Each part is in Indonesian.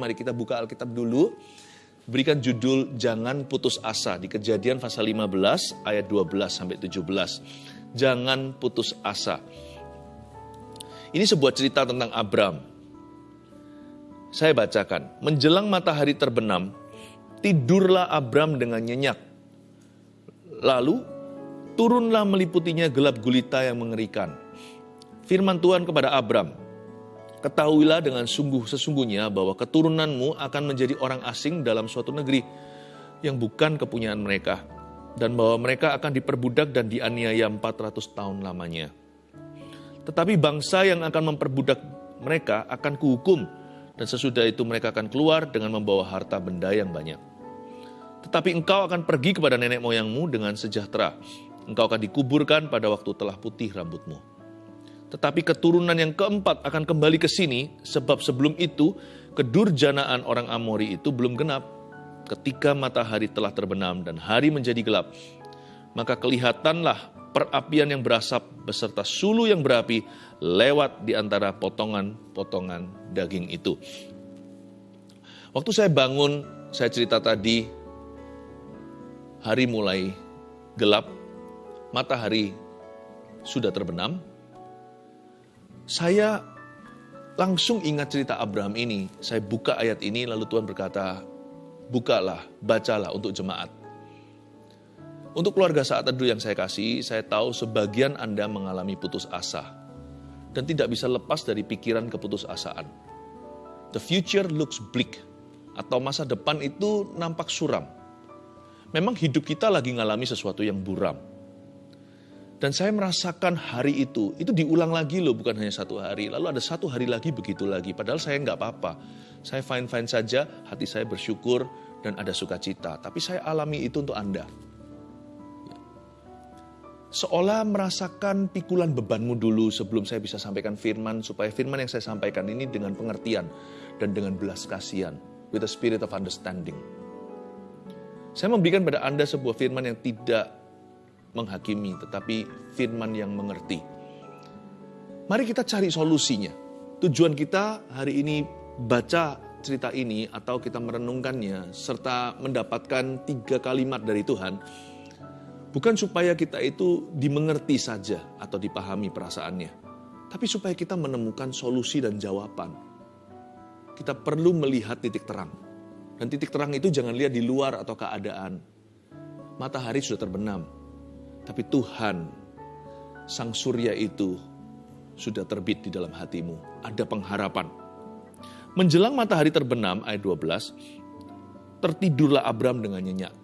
mari kita buka Alkitab dulu. Berikan judul Jangan Putus Asa di Kejadian pasal 15 ayat 12 sampai 17. Jangan putus asa. Ini sebuah cerita tentang Abram. Saya bacakan, menjelang matahari terbenam, tidurlah Abram dengan nyenyak. Lalu turunlah meliputinya gelap gulita yang mengerikan. Firman Tuhan kepada Abram, Ketahuilah dengan sungguh sesungguhnya bahwa keturunanmu akan menjadi orang asing dalam suatu negeri yang bukan kepunyaan mereka, dan bahwa mereka akan diperbudak dan dianiaya 400 tahun lamanya. Tetapi bangsa yang akan memperbudak mereka akan kuhukum, dan sesudah itu mereka akan keluar dengan membawa harta benda yang banyak. Tetapi engkau akan pergi kepada nenek moyangmu dengan sejahtera. Engkau akan dikuburkan pada waktu telah putih rambutmu. Tetapi keturunan yang keempat akan kembali ke sini, sebab sebelum itu kedurjanaan orang Amori itu belum genap. Ketika matahari telah terbenam dan hari menjadi gelap, maka kelihatanlah perapian yang berasap beserta sulu yang berapi lewat di antara potongan-potongan daging itu. Waktu saya bangun, saya cerita tadi, hari mulai gelap, matahari sudah terbenam, saya langsung ingat cerita Abraham ini. Saya buka ayat ini lalu Tuhan berkata, bukalah, bacalah untuk jemaat. Untuk keluarga saat teduh yang saya kasih, saya tahu sebagian Anda mengalami putus asa dan tidak bisa lepas dari pikiran keputusasaan. The future looks bleak atau masa depan itu nampak suram. Memang hidup kita lagi ngalami sesuatu yang buram dan saya merasakan hari itu, itu diulang lagi loh, bukan hanya satu hari. Lalu ada satu hari lagi begitu lagi, padahal saya nggak apa-apa. Saya fine-fine saja, hati saya bersyukur dan ada sukacita. Tapi saya alami itu untuk Anda. Seolah merasakan pikulan bebanmu dulu sebelum saya bisa sampaikan firman, supaya firman yang saya sampaikan ini dengan pengertian dan dengan belas kasihan, with a spirit of understanding. Saya memberikan pada Anda sebuah firman yang tidak menghakimi, tetapi firman yang mengerti. Mari kita cari solusinya. Tujuan kita hari ini baca cerita ini atau kita merenungkannya serta mendapatkan tiga kalimat dari Tuhan bukan supaya kita itu dimengerti saja atau dipahami perasaannya, tapi supaya kita menemukan solusi dan jawaban. Kita perlu melihat titik terang. Dan titik terang itu jangan lihat di luar atau keadaan. Matahari sudah terbenam, tapi Tuhan, Sang Surya itu sudah terbit di dalam hatimu. Ada pengharapan. Menjelang matahari terbenam, ayat 12, tertidurlah Abram dengan nyenyak.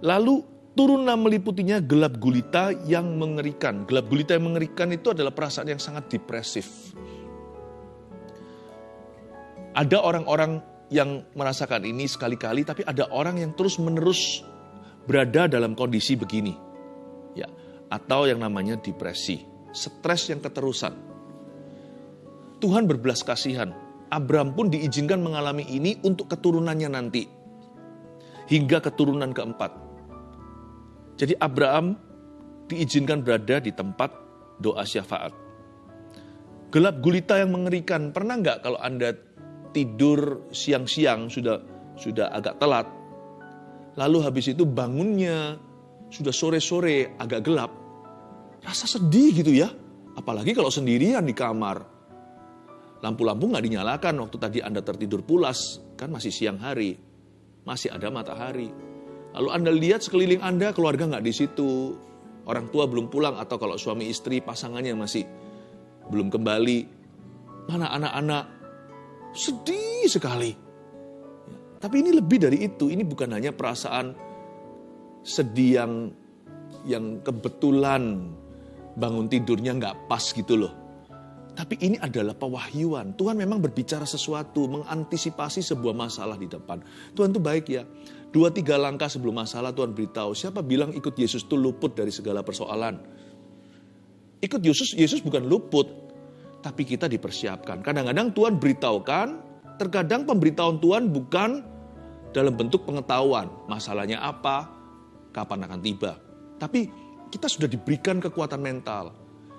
Lalu turunlah meliputinya gelap gulita yang mengerikan. Gelap gulita yang mengerikan itu adalah perasaan yang sangat depresif. Ada orang-orang yang merasakan ini sekali-kali, tapi ada orang yang terus-menerus berada dalam kondisi begini. Ya, atau yang namanya depresi, stres yang keterusan. Tuhan berbelas kasihan. Abraham pun diizinkan mengalami ini untuk keturunannya nanti. Hingga keturunan keempat. Jadi Abraham diizinkan berada di tempat doa syafaat. Gelap gulita yang mengerikan. Pernah nggak kalau Anda tidur siang-siang sudah sudah agak telat, Lalu habis itu bangunnya sudah sore-sore agak gelap. Rasa sedih gitu ya. Apalagi kalau sendirian di kamar. Lampu-lampu nggak dinyalakan waktu tadi Anda tertidur pulas. Kan masih siang hari. Masih ada matahari. Lalu Anda lihat sekeliling Anda keluarga nggak di situ. Orang tua belum pulang atau kalau suami istri pasangannya masih belum kembali. Mana anak-anak? Sedih sekali. Tapi ini lebih dari itu, ini bukan hanya perasaan sedih yang yang kebetulan bangun tidurnya nggak pas gitu loh. Tapi ini adalah pewahyuan. Tuhan memang berbicara sesuatu, mengantisipasi sebuah masalah di depan. Tuhan tuh baik ya. Dua tiga langkah sebelum masalah Tuhan beritahu. Siapa bilang ikut Yesus itu luput dari segala persoalan? Ikut Yesus, Yesus bukan luput. Tapi kita dipersiapkan. Kadang-kadang Tuhan beritahukan, Terkadang pemberitahuan Tuhan bukan dalam bentuk pengetahuan masalahnya apa, kapan akan tiba. Tapi kita sudah diberikan kekuatan mental.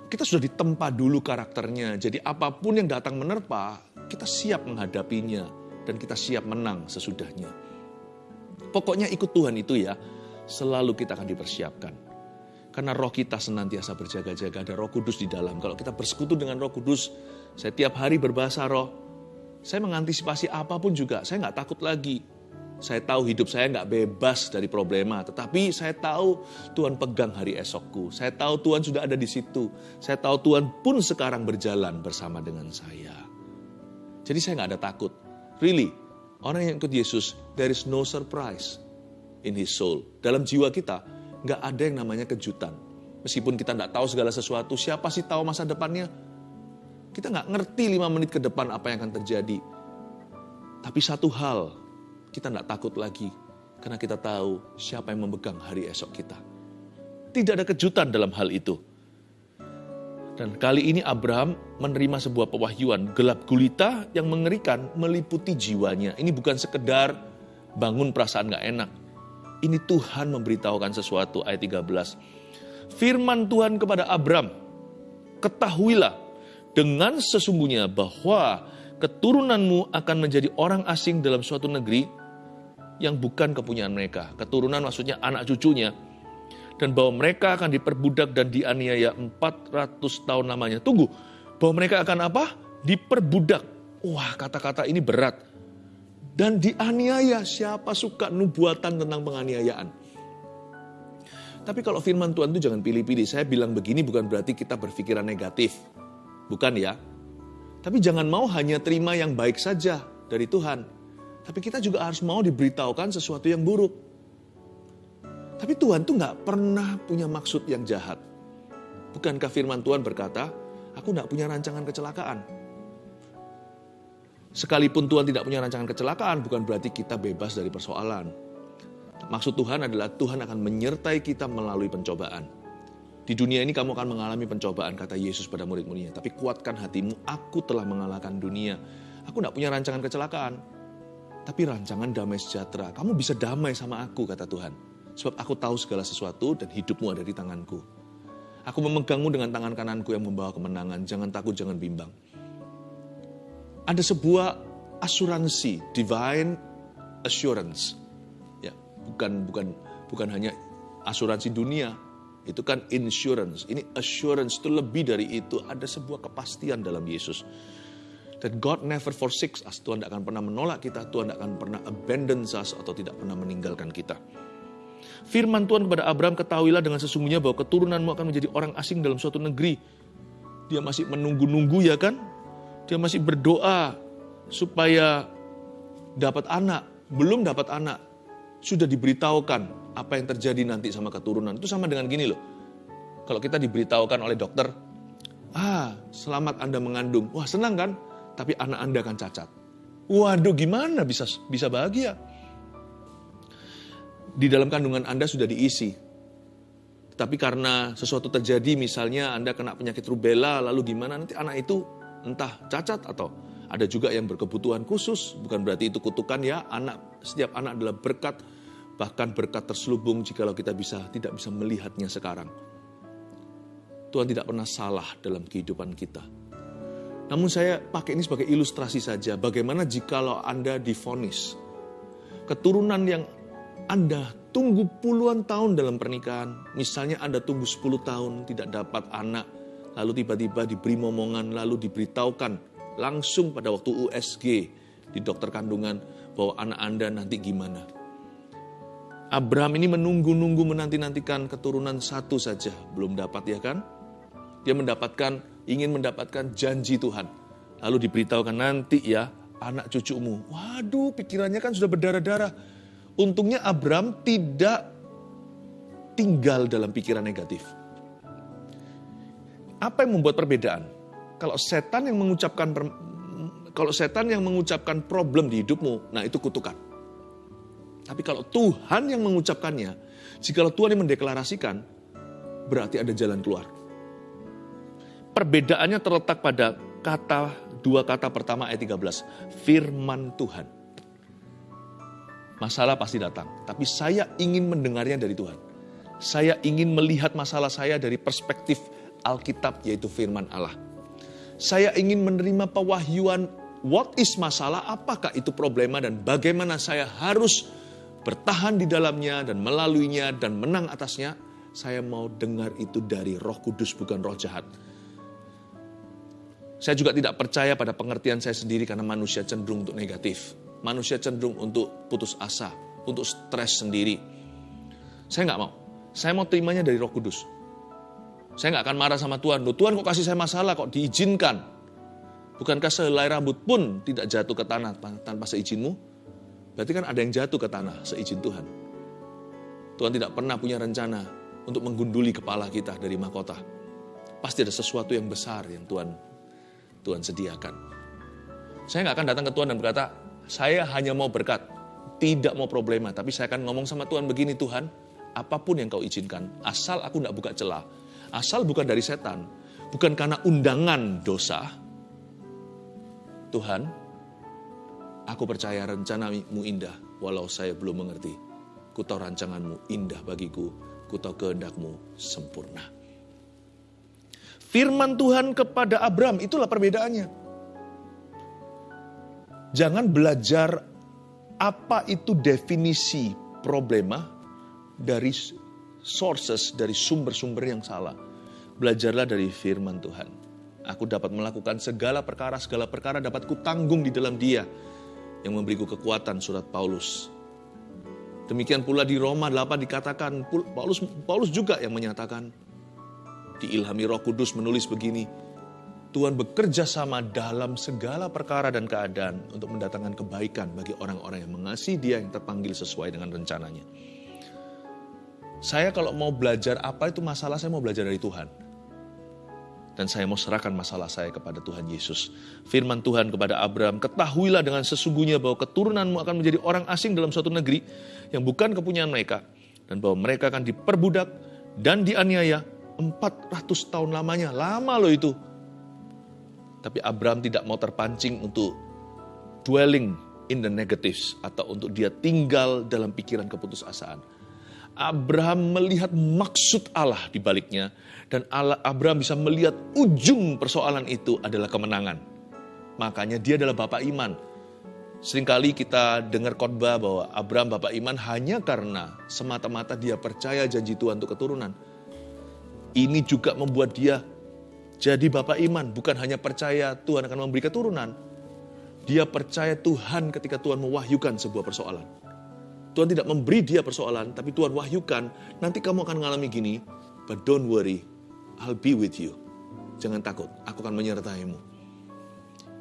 kita sudah ditempa dulu karakternya. Jadi apa pun yang datang menerpa, kita siap menghadapinya dan kita siap menang sesudahnya. Pokoknya ikut Tuhan itu ya, selalu kita akan dipersiapkan. Karena roh kita senantiasa berjaga-jaga, ada roh kudus di dalam. Kalau kita bersekutu dengan roh kudus, saya tiap hari berbahasa roh, saya mengantisipasi apa pun juga, saya nggak takut lagi. Saya tahu hidup saya nggak bebas dari problema, tetapi saya tahu Tuhan pegang hari esokku. Saya tahu Tuhan sudah ada di situ. Saya tahu Tuhan pun sekarang berjalan bersama dengan saya. Jadi saya nggak ada takut. Really, orang yang ikut Yesus, there is no surprise in his soul. Dalam jiwa kita, nggak ada yang namanya kejutan. Meskipun kita nggak tahu segala sesuatu, siapa sih tahu masa depannya? Kita nggak ngerti lima menit ke depan apa yang akan terjadi. Tapi satu hal kita tidak takut lagi karena kita tahu siapa yang memegang hari esok kita. Tidak ada kejutan dalam hal itu. Dan kali ini Abraham menerima sebuah pewahyuan gelap gulita yang mengerikan meliputi jiwanya. Ini bukan sekedar bangun perasaan gak enak. Ini Tuhan memberitahukan sesuatu ayat 13. Firman Tuhan kepada Abraham, ketahuilah dengan sesungguhnya bahwa keturunanmu akan menjadi orang asing dalam suatu negeri yang bukan kepunyaan mereka. Keturunan maksudnya anak cucunya. Dan bahwa mereka akan diperbudak dan dianiaya 400 tahun lamanya. Tunggu, bahwa mereka akan apa? Diperbudak. Wah kata-kata ini berat. Dan dianiaya, siapa suka nubuatan tentang penganiayaan. Tapi kalau firman Tuhan itu jangan pilih-pilih. Saya bilang begini bukan berarti kita berpikiran negatif. Bukan ya. Tapi jangan mau hanya terima yang baik saja dari Tuhan tapi kita juga harus mau diberitahukan sesuatu yang buruk. Tapi Tuhan tuh nggak pernah punya maksud yang jahat. Bukankah firman Tuhan berkata, aku nggak punya rancangan kecelakaan. Sekalipun Tuhan tidak punya rancangan kecelakaan, bukan berarti kita bebas dari persoalan. Maksud Tuhan adalah Tuhan akan menyertai kita melalui pencobaan. Di dunia ini kamu akan mengalami pencobaan, kata Yesus pada murid-muridnya. Tapi kuatkan hatimu, aku telah mengalahkan dunia. Aku tidak punya rancangan kecelakaan tapi rancangan damai sejahtera. Kamu bisa damai sama aku, kata Tuhan. Sebab aku tahu segala sesuatu dan hidupmu ada di tanganku. Aku memegangmu dengan tangan kananku yang membawa kemenangan. Jangan takut, jangan bimbang. Ada sebuah asuransi, divine assurance. Ya, bukan bukan bukan hanya asuransi dunia, itu kan insurance. Ini assurance itu lebih dari itu. Ada sebuah kepastian dalam Yesus. That God never forsakes us. Tuhan tidak akan pernah menolak kita. Tuhan tidak akan pernah abandon us atau tidak pernah meninggalkan kita. Firman Tuhan kepada Abraham, ketahuilah dengan sesungguhnya bahwa keturunanmu akan menjadi orang asing dalam suatu negeri. Dia masih menunggu-nunggu ya kan? Dia masih berdoa supaya dapat anak. Belum dapat anak. Sudah diberitahukan apa yang terjadi nanti sama keturunan. Itu sama dengan gini loh. Kalau kita diberitahukan oleh dokter, ah selamat Anda mengandung. Wah senang kan? tapi anak Anda akan cacat. Waduh, gimana bisa bisa bahagia? Di dalam kandungan Anda sudah diisi. Tapi karena sesuatu terjadi, misalnya Anda kena penyakit rubella, lalu gimana nanti anak itu entah cacat atau ada juga yang berkebutuhan khusus, bukan berarti itu kutukan ya, anak setiap anak adalah berkat, bahkan berkat terselubung jikalau kita bisa tidak bisa melihatnya sekarang. Tuhan tidak pernah salah dalam kehidupan kita. Namun saya pakai ini sebagai ilustrasi saja bagaimana jikalau Anda difonis. Keturunan yang Anda tunggu puluhan tahun dalam pernikahan, misalnya Anda tunggu 10 tahun tidak dapat anak, lalu tiba-tiba diberi momongan, lalu diberitahukan langsung pada waktu USG di dokter kandungan bahwa anak Anda nanti gimana. Abraham ini menunggu-nunggu menanti-nantikan keturunan satu saja, belum dapat ya kan? Dia mendapatkan ingin mendapatkan janji Tuhan. Lalu diberitahukan nanti ya anak cucumu. Waduh pikirannya kan sudah berdarah-darah. Untungnya Abraham tidak tinggal dalam pikiran negatif. Apa yang membuat perbedaan? Kalau setan yang mengucapkan kalau setan yang mengucapkan problem di hidupmu, nah itu kutukan. Tapi kalau Tuhan yang mengucapkannya, jika Tuhan yang mendeklarasikan, berarti ada jalan keluar. Perbedaannya terletak pada kata dua kata pertama ayat 13. Firman Tuhan. Masalah pasti datang, tapi saya ingin mendengarnya dari Tuhan. Saya ingin melihat masalah saya dari perspektif Alkitab yaitu firman Allah. Saya ingin menerima pewahyuan what is masalah, apakah itu problema dan bagaimana saya harus bertahan di dalamnya dan melaluinya dan menang atasnya. Saya mau dengar itu dari roh kudus bukan roh jahat. Saya juga tidak percaya pada pengertian saya sendiri karena manusia cenderung untuk negatif. Manusia cenderung untuk putus asa, untuk stres sendiri. Saya nggak mau. Saya mau terimanya dari roh kudus. Saya nggak akan marah sama Tuhan. Loh, Tuhan kok kasih saya masalah, kok diizinkan? Bukankah sehelai rambut pun tidak jatuh ke tanah tanpa seizinmu? Berarti kan ada yang jatuh ke tanah seizin Tuhan. Tuhan tidak pernah punya rencana untuk menggunduli kepala kita dari mahkota. Pasti ada sesuatu yang besar yang Tuhan Tuhan sediakan. Saya nggak akan datang ke Tuhan dan berkata, saya hanya mau berkat, tidak mau problema. Tapi saya akan ngomong sama Tuhan begini, Tuhan, apa pun yang kau izinkan, asal aku nggak buka celah, asal bukan dari setan, bukan karena undangan dosa, Tuhan, aku percaya rencanamu indah, walau saya belum mengerti. Ku tahu rancanganmu indah bagiku, ku tahu kehendakmu sempurna. Firman Tuhan kepada Abraham, itulah perbedaannya. Jangan belajar apa itu definisi problema dari sources, dari sumber-sumber yang salah. Belajarlah dari firman Tuhan. Aku dapat melakukan segala perkara, segala perkara dapat kutanggung di dalam dia yang memberiku kekuatan surat Paulus. Demikian pula di Roma 8 dikatakan, Paulus, Paulus juga yang menyatakan, diilhami roh kudus menulis begini, Tuhan bekerja sama dalam segala perkara dan keadaan untuk mendatangkan kebaikan bagi orang-orang yang mengasihi dia yang terpanggil sesuai dengan rencananya. Saya kalau mau belajar apa itu masalah, saya mau belajar dari Tuhan. Dan saya mau serahkan masalah saya kepada Tuhan Yesus. Firman Tuhan kepada Abraham, ketahuilah dengan sesungguhnya bahwa keturunanmu akan menjadi orang asing dalam suatu negeri yang bukan kepunyaan mereka. Dan bahwa mereka akan diperbudak dan dianiaya 400 tahun lamanya, lama loh itu. Tapi Abraham tidak mau terpancing untuk dwelling in the negatives atau untuk dia tinggal dalam pikiran keputusasaan. Abraham melihat maksud Allah di baliknya dan Allah, Abraham bisa melihat ujung persoalan itu adalah kemenangan. Makanya dia adalah bapak iman. Seringkali kita dengar khotbah bahwa Abraham bapak iman hanya karena semata-mata dia percaya janji Tuhan untuk keturunan. Ini juga membuat dia jadi bapak iman, bukan hanya percaya Tuhan akan memberi keturunan. Dia percaya Tuhan ketika Tuhan mewahyukan sebuah persoalan. Tuhan tidak memberi dia persoalan, tapi Tuhan wahyukan, nanti kamu akan mengalami gini, but don't worry, I'll be with you. Jangan takut, aku akan menyertaimu.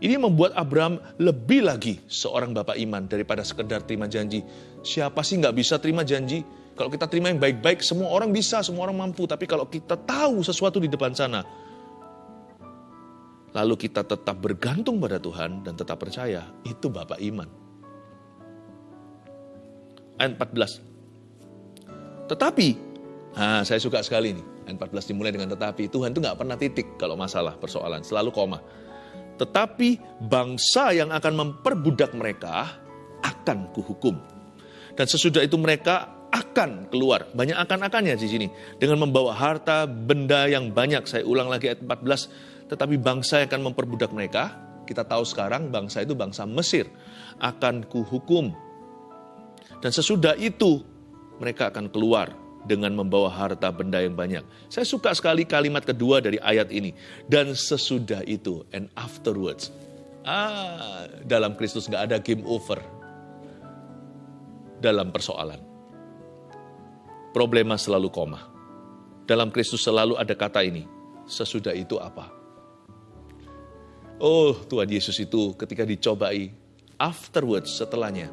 Ini membuat Abraham lebih lagi seorang bapak iman daripada sekedar terima janji. Siapa sih nggak bisa terima janji? Kalau kita terima yang baik-baik, semua orang bisa, semua orang mampu. Tapi kalau kita tahu sesuatu di depan sana, lalu kita tetap bergantung pada Tuhan dan tetap percaya, itu Bapak iman. Ayat 14. Tetapi, nah saya suka sekali nih, ayat 14 dimulai dengan tetapi. Tuhan itu nggak pernah titik kalau masalah persoalan, selalu koma. Tetapi bangsa yang akan memperbudak mereka akan kuhukum. Dan sesudah itu mereka akan keluar. Banyak akan-akannya di sini. Dengan membawa harta, benda yang banyak. Saya ulang lagi ayat 14. Tetapi bangsa yang akan memperbudak mereka, kita tahu sekarang bangsa itu bangsa Mesir. Akan kuhukum. Dan sesudah itu mereka akan keluar dengan membawa harta benda yang banyak. Saya suka sekali kalimat kedua dari ayat ini. Dan sesudah itu, and afterwards. Ah, dalam Kristus nggak ada game over dalam persoalan problema selalu koma. Dalam Kristus selalu ada kata ini, sesudah itu apa? Oh Tuhan Yesus itu ketika dicobai, afterwards setelahnya,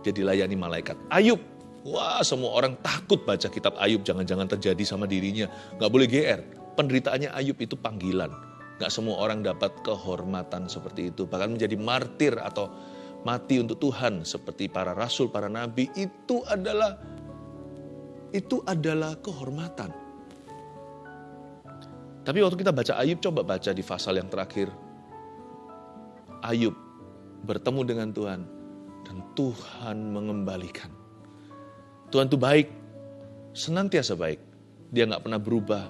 dia dilayani malaikat. Ayub, wah semua orang takut baca kitab Ayub, jangan-jangan terjadi sama dirinya. Gak boleh GR, penderitaannya Ayub itu panggilan. Gak semua orang dapat kehormatan seperti itu, bahkan menjadi martir atau mati untuk Tuhan seperti para rasul, para nabi, itu adalah itu adalah kehormatan. Tapi waktu kita baca Ayub, coba baca di pasal yang terakhir. Ayub bertemu dengan Tuhan dan Tuhan mengembalikan. Tuhan itu baik, senantiasa baik. Dia nggak pernah berubah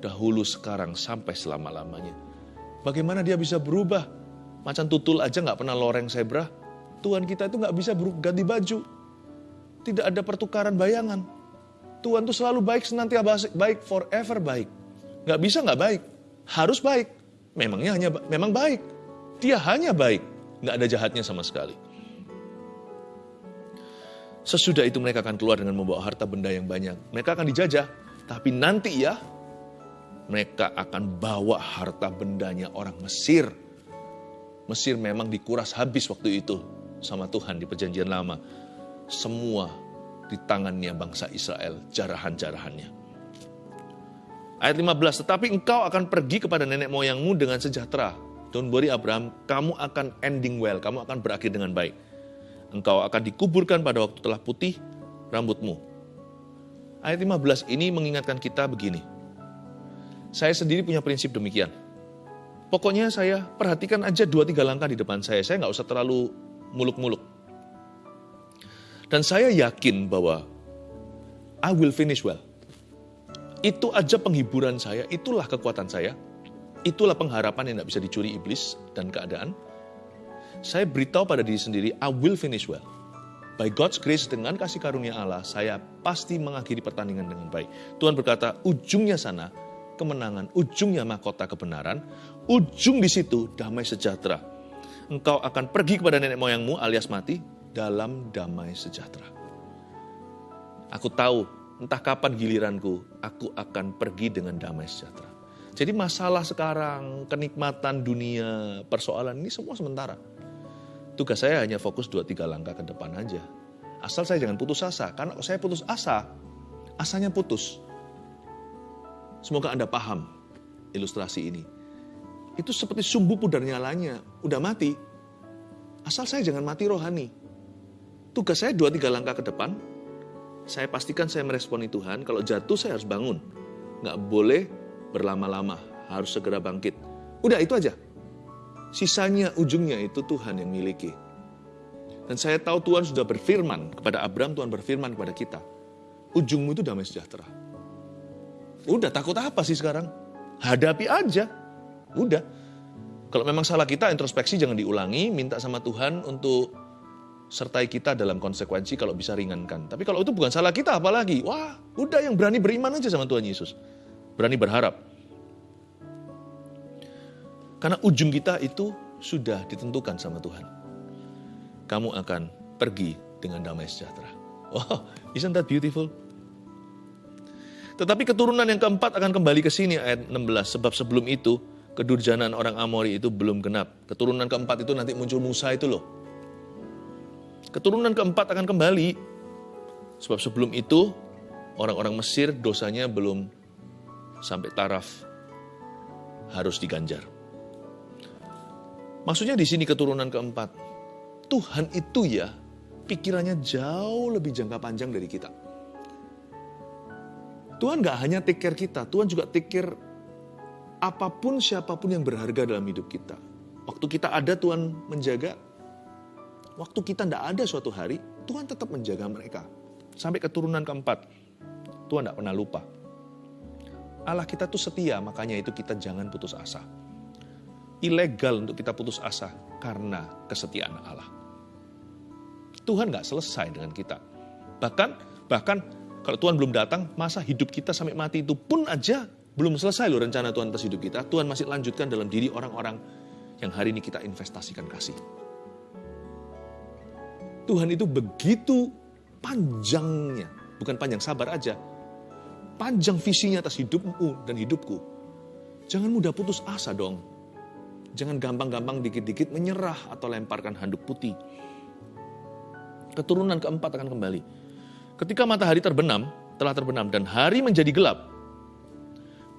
dahulu, sekarang, sampai selama-lamanya. Bagaimana dia bisa berubah? Macan tutul aja nggak pernah loreng zebra. Tuhan kita itu nggak bisa ganti baju. Tidak ada pertukaran bayangan. Tuhan itu selalu baik, senantiasa baik, forever baik. Nggak bisa nggak baik. Harus baik. Memangnya hanya memang baik. Dia hanya baik. Nggak ada jahatnya sama sekali. Sesudah itu mereka akan keluar dengan membawa harta benda yang banyak. Mereka akan dijajah. Tapi nanti ya, mereka akan bawa harta bendanya orang Mesir. Mesir memang dikuras habis waktu itu sama Tuhan di perjanjian lama. Semua di tangannya bangsa Israel, jarahan-jarahannya. Ayat 15, tetapi engkau akan pergi kepada nenek moyangmu dengan sejahtera. Don't worry Abraham, kamu akan ending well, kamu akan berakhir dengan baik engkau akan dikuburkan pada waktu telah putih rambutmu. Ayat 15 ini mengingatkan kita begini. Saya sendiri punya prinsip demikian. Pokoknya saya perhatikan aja dua tiga langkah di depan saya. Saya nggak usah terlalu muluk-muluk. Dan saya yakin bahwa I will finish well. Itu aja penghiburan saya, itulah kekuatan saya. Itulah pengharapan yang tidak bisa dicuri iblis dan keadaan saya beritahu pada diri sendiri, I will finish well. By God's grace, dengan kasih karunia Allah, saya pasti mengakhiri pertandingan dengan baik. Tuhan berkata, ujungnya sana, kemenangan, ujungnya mahkota kebenaran, ujung di situ damai sejahtera. Engkau akan pergi kepada nenek moyangmu alias mati dalam damai sejahtera. Aku tahu entah kapan giliranku, aku akan pergi dengan damai sejahtera. Jadi masalah sekarang, kenikmatan dunia, persoalan ini semua sementara. Tugas saya hanya fokus 2-3 langkah ke depan aja. Asal saya jangan putus asa, karena saya putus asa, asanya putus. Semoga Anda paham ilustrasi ini. Itu seperti sumbu pudar nyalanya, udah mati. Asal saya jangan mati rohani. Tugas saya 2-3 langkah ke depan, saya pastikan saya meresponi Tuhan, kalau jatuh saya harus bangun. Nggak boleh berlama-lama, harus segera bangkit. Udah itu aja. Sisanya, ujungnya itu Tuhan yang miliki. Dan saya tahu Tuhan sudah berfirman kepada Abraham, Tuhan berfirman kepada kita. Ujungmu itu damai sejahtera. Udah takut apa sih sekarang? Hadapi aja. Udah. Kalau memang salah kita, introspeksi jangan diulangi. Minta sama Tuhan untuk sertai kita dalam konsekuensi kalau bisa ringankan. Tapi kalau itu bukan salah kita apalagi. Wah, udah yang berani beriman aja sama Tuhan Yesus. Berani berharap. Karena ujung kita itu sudah ditentukan sama Tuhan. Kamu akan pergi dengan damai sejahtera. Wow, isn't that beautiful? Tetapi keturunan yang keempat akan kembali ke sini ayat 16. Sebab sebelum itu kedurjanaan orang Amori itu belum genap. Keturunan keempat itu nanti muncul Musa itu loh. Keturunan keempat akan kembali. Sebab sebelum itu orang-orang Mesir dosanya belum sampai taraf harus diganjar. Maksudnya di sini keturunan keempat. Tuhan itu ya pikirannya jauh lebih jangka panjang dari kita. Tuhan gak hanya take care kita, Tuhan juga take care apa pun siapa pun yang berharga dalam hidup kita. Waktu kita ada Tuhan menjaga, waktu kita tidak ada suatu hari, Tuhan tetap menjaga mereka. Sampai keturunan keempat, Tuhan tidak pernah lupa. Allah kita tuh setia, makanya itu kita jangan putus asa ilegal untuk kita putus asa karena kesetiaan Allah. Tuhan nggak selesai dengan kita. Bahkan, bahkan kalau Tuhan belum datang, masa hidup kita sampai mati itu pun aja belum selesai loh rencana Tuhan atas hidup kita. Tuhan masih lanjutkan dalam diri orang-orang yang hari ini kita investasikan kasih. Tuhan itu begitu panjangnya, bukan panjang sabar aja, panjang visinya atas hidupmu dan hidupku. Jangan mudah putus asa dong. Jangan gampang-gampang dikit-dikit menyerah atau lemparkan handuk putih. Keturunan keempat akan kembali. Ketika matahari terbenam, telah terbenam dan hari menjadi gelap,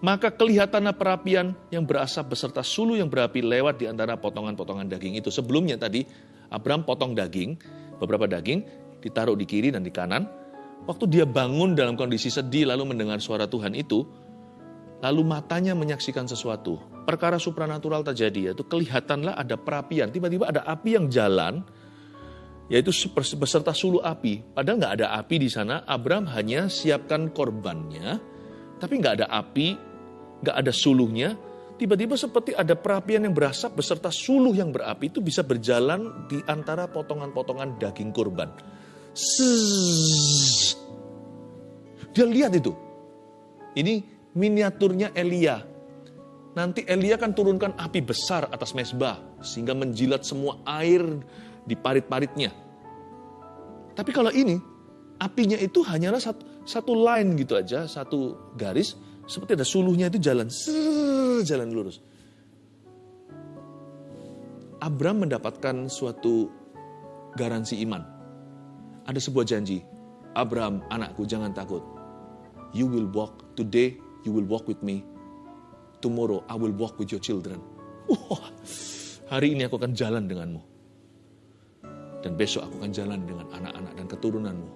maka kelihatanlah perapian yang berasap beserta sulu yang berapi lewat di antara potongan-potongan daging itu. Sebelumnya tadi, Abraham potong daging, beberapa daging, ditaruh di kiri dan di kanan. Waktu dia bangun dalam kondisi sedih lalu mendengar suara Tuhan itu, lalu matanya menyaksikan sesuatu. Perkara supranatural terjadi, yaitu kelihatanlah ada perapian. Tiba-tiba ada api yang jalan, yaitu beserta sulu api. Padahal nggak ada api di sana, Abraham hanya siapkan korbannya, tapi nggak ada api nggak ada suluhnya, tiba-tiba seperti ada perapian yang berasap beserta suluh yang berapi itu bisa berjalan di antara potongan-potongan daging kurban. Sss. Dia lihat itu. Ini miniaturnya Elia. Nanti Elia kan turunkan api besar atas mesbah sehingga menjilat semua air di parit-paritnya. Tapi kalau ini apinya itu hanyalah satu, satu line gitu aja, satu garis seperti ada suluhnya itu jalan, jalan lurus. Abram mendapatkan suatu garansi iman. Ada sebuah janji. Abram, anakku jangan takut. You will walk today, you will walk with me. Tomorrow I will walk with your children. Wah, hari ini aku akan jalan denganmu. Dan besok aku akan jalan dengan anak-anak dan keturunanmu.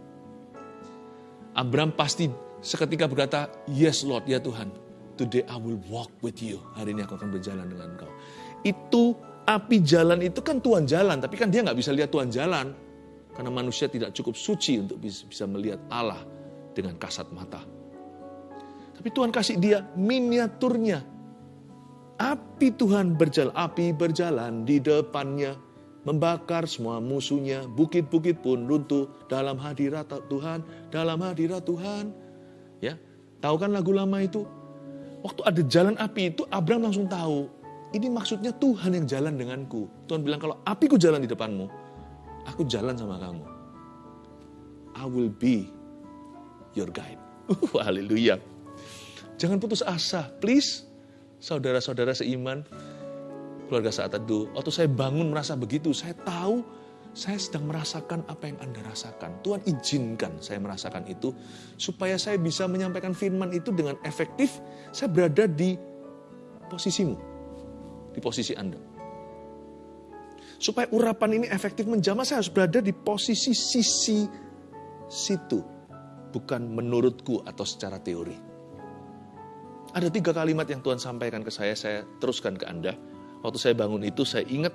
Abram pasti seketika berkata, yes Lord, ya Tuhan. Today I will walk with you. Hari ini aku akan berjalan dengan engkau. Itu api jalan itu kan Tuhan jalan, tapi kan dia nggak bisa lihat Tuhan jalan. Karena manusia tidak cukup suci untuk bisa melihat Allah dengan kasat mata. Tapi Tuhan kasih dia miniaturnya. Api Tuhan berjalan, api berjalan di depannya membakar semua musuhnya, bukit-bukit pun runtuh dalam hadirat Tuhan, dalam hadirat Tuhan. Ya, tahu kan lagu lama itu? Waktu ada jalan api itu, Abraham langsung tahu. Ini maksudnya Tuhan yang jalan denganku. Tuhan bilang kalau apiku jalan di depanmu, aku jalan sama kamu. I will be your guide. Uh, haleluya. Jangan putus asa, please. Saudara-saudara seiman, keluarga saat teduh. Waktu saya bangun merasa begitu, saya tahu saya sedang merasakan apa yang Anda rasakan. Tuhan izinkan saya merasakan itu supaya saya bisa menyampaikan firman itu dengan efektif. Saya berada di posisimu, di posisi Anda. Supaya urapan ini efektif menjamah, saya harus berada di posisi sisi situ, bukan menurutku atau secara teori. Ada tiga kalimat yang Tuhan sampaikan ke saya, saya teruskan ke Anda. Waktu saya bangun itu, saya ingat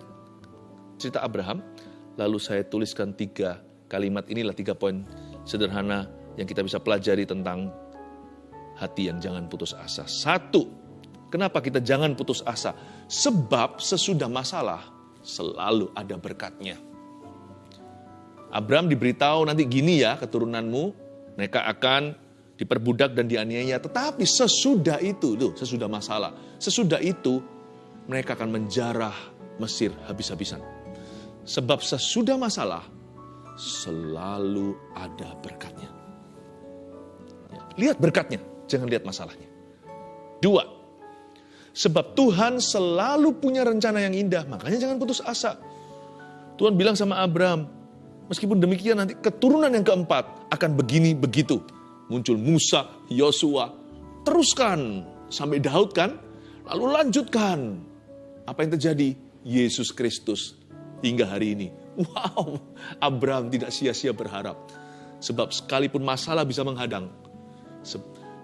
cerita Abraham, Lalu saya tuliskan tiga kalimat inilah tiga poin sederhana yang kita bisa pelajari tentang hati yang jangan putus asa. Satu, kenapa kita jangan putus asa? Sebab sesudah masalah selalu ada berkatnya. Abraham diberitahu nanti gini ya keturunanmu, mereka akan diperbudak dan dianiaya. Tetapi sesudah itu, tuh, sesudah masalah, sesudah itu mereka akan menjarah Mesir habis-habisan. Sebab sesudah masalah, selalu ada berkatnya. Ya, lihat berkatnya, jangan lihat masalahnya. Dua, sebab Tuhan selalu punya rencana yang indah, makanya jangan putus asa. Tuhan bilang sama Abraham, meskipun demikian nanti keturunan yang keempat akan begini begitu. Muncul Musa, Yosua, teruskan sampai Daud kan, lalu lanjutkan. Apa yang terjadi? Yesus Kristus hingga hari ini. Wow, Abraham tidak sia-sia berharap. Sebab sekalipun masalah bisa menghadang,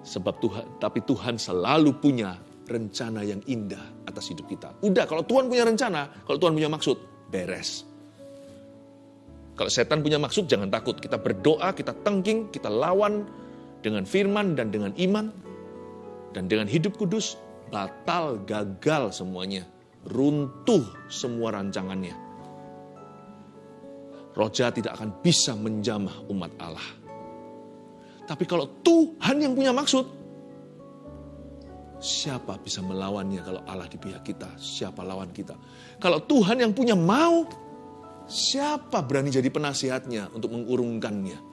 sebab Tuhan, tapi Tuhan selalu punya rencana yang indah atas hidup kita. Udah, kalau Tuhan punya rencana, kalau Tuhan punya maksud, beres. Kalau setan punya maksud, jangan takut. Kita berdoa, kita tengking, kita lawan dengan firman dan dengan iman. Dan dengan hidup kudus, batal, gagal semuanya. Runtuh semua rancangannya roh jahat tidak akan bisa menjamah umat Allah. Tapi kalau Tuhan yang punya maksud, siapa bisa melawannya kalau Allah di pihak kita? Siapa lawan kita? Kalau Tuhan yang punya mau, siapa berani jadi penasihatnya untuk mengurungkannya?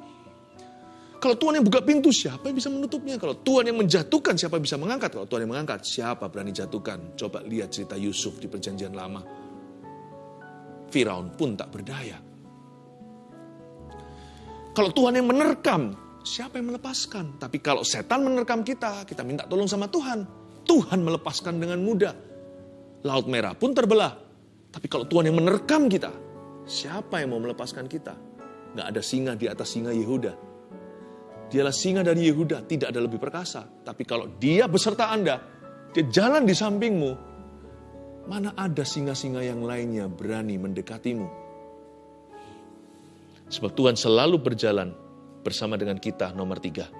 Kalau Tuhan yang buka pintu, siapa yang bisa menutupnya? Kalau Tuhan yang menjatuhkan, siapa yang bisa mengangkat? Kalau Tuhan yang mengangkat, siapa berani jatuhkan? Coba lihat cerita Yusuf di perjanjian lama. Firaun pun tak berdaya. Kalau Tuhan yang menerkam, siapa yang melepaskan? Tapi kalau setan menerkam kita, kita minta tolong sama Tuhan. Tuhan melepaskan dengan mudah. Laut merah pun terbelah. Tapi kalau Tuhan yang menerkam kita, siapa yang mau melepaskan kita? Gak ada singa di atas singa Yehuda. Dialah singa dari Yehuda, tidak ada lebih perkasa. Tapi kalau dia beserta Anda, dia jalan di sampingmu, mana ada singa-singa yang lainnya berani mendekatimu? Sebab Tuhan selalu berjalan bersama dengan kita nomor tiga.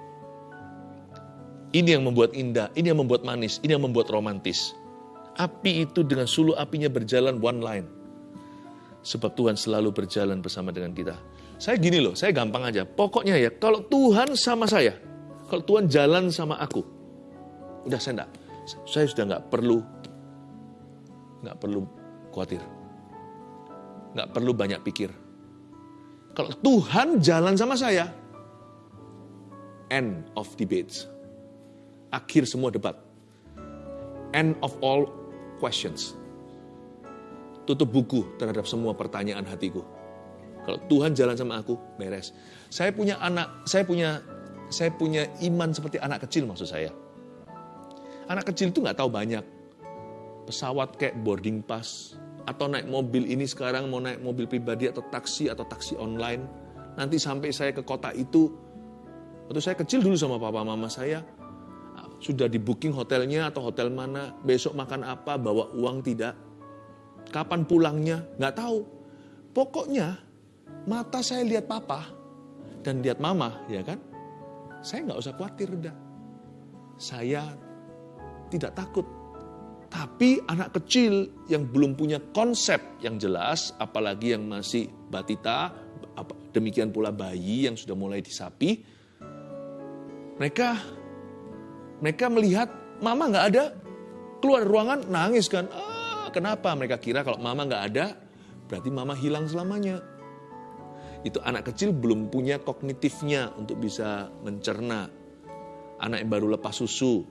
Ini yang membuat indah, ini yang membuat manis, ini yang membuat romantis. Api itu dengan sulu apinya berjalan one line. Sebab Tuhan selalu berjalan bersama dengan kita. Saya gini loh, saya gampang aja. Pokoknya ya, kalau Tuhan sama saya, kalau Tuhan jalan sama aku, udah saya enggak, saya sudah nggak perlu, nggak perlu khawatir, nggak perlu banyak pikir. Kalau Tuhan jalan sama saya, end of debates akhir semua debat. End of all questions. Tutup buku terhadap semua pertanyaan hatiku. Kalau Tuhan jalan sama aku, beres. Saya punya anak, saya punya saya punya iman seperti anak kecil maksud saya. Anak kecil itu nggak tahu banyak. Pesawat kayak boarding pass, atau naik mobil ini sekarang mau naik mobil pribadi atau taksi atau taksi online. Nanti sampai saya ke kota itu, waktu saya kecil dulu sama papa mama saya, sudah di booking hotelnya atau hotel mana, besok makan apa, bawa uang tidak, kapan pulangnya, nggak tahu. Pokoknya mata saya lihat papa dan lihat mama, ya kan? Saya nggak usah khawatir dah. Saya tidak takut. Tapi anak kecil yang belum punya konsep yang jelas, apalagi yang masih batita, demikian pula bayi yang sudah mulai disapi, mereka mereka melihat mama nggak ada, keluar ruangan nangis kan. Ah, kenapa? Mereka kira kalau mama nggak ada, berarti mama hilang selamanya. Itu anak kecil belum punya kognitifnya untuk bisa mencerna. Anak yang baru lepas susu.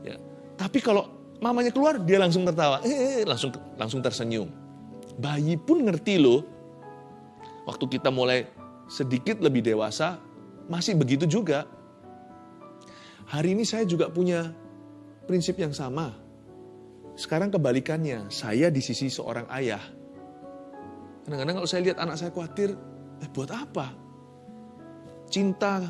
Ya. Tapi kalau mamanya keluar, dia langsung tertawa. Eh, eh langsung langsung tersenyum. Bayi pun ngerti loh. Waktu kita mulai sedikit lebih dewasa, masih begitu juga Hari ini saya juga punya prinsip yang sama. Sekarang kebalikannya, saya di sisi seorang ayah. Kadang-kadang kalau saya lihat anak saya khawatir, eh buat apa? Cinta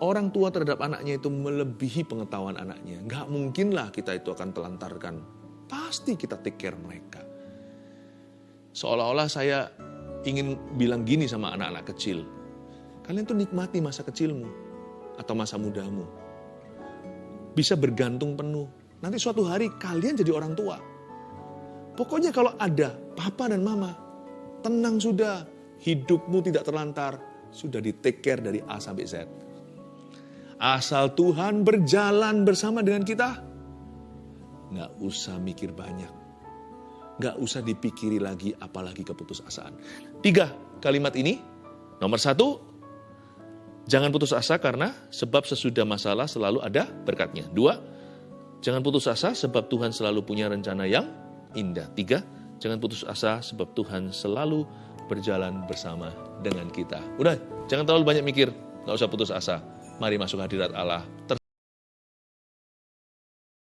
orang tua terhadap anaknya itu melebihi pengetahuan anaknya. Nggak mungkinlah kita itu akan telantarkan. Pasti kita take care mereka. Seolah-olah saya ingin bilang gini sama anak-anak kecil. Kalian tuh nikmati masa kecilmu atau masa mudamu bisa bergantung penuh. Nanti suatu hari kalian jadi orang tua. Pokoknya kalau ada papa dan mama, tenang sudah. Hidupmu tidak terlantar, sudah di take care dari A sampai Z. Asal Tuhan berjalan bersama dengan kita, nggak usah mikir banyak. Nggak usah dipikiri lagi, apalagi keputusasaan. Tiga kalimat ini, nomor satu, Jangan putus asa karena sebab sesudah masalah selalu ada berkatnya. Dua, jangan putus asa sebab Tuhan selalu punya rencana yang indah. Tiga, jangan putus asa sebab Tuhan selalu berjalan bersama dengan kita. Udah, jangan terlalu banyak mikir, nggak usah putus asa. Mari masuk hadirat Allah.